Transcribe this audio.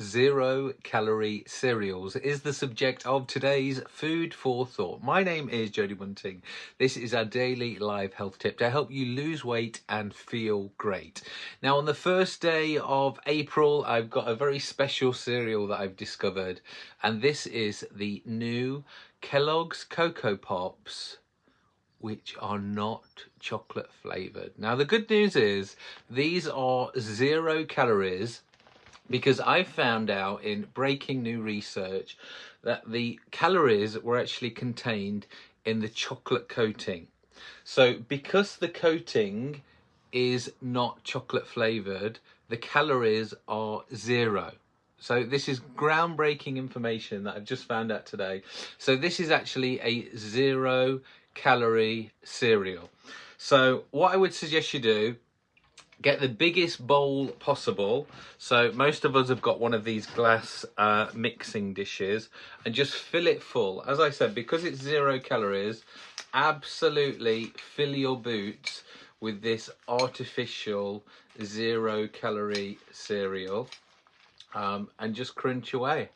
Zero calorie cereals is the subject of today's food for thought. My name is Jody Bunting. This is our daily live health tip to help you lose weight and feel great. Now, on the first day of April, I've got a very special cereal that I've discovered, and this is the new Kellogg's Coco Pops which are not chocolate flavored. Now the good news is these are zero calories because I found out in breaking new research that the calories were actually contained in the chocolate coating. So because the coating is not chocolate flavored, the calories are zero. So this is groundbreaking information that I've just found out today. So this is actually a zero calorie cereal. So what I would suggest you do get the biggest bowl possible. So most of us have got one of these glass uh, mixing dishes and just fill it full. As I said, because it's zero calories, absolutely fill your boots with this artificial zero calorie cereal um, and just crunch away.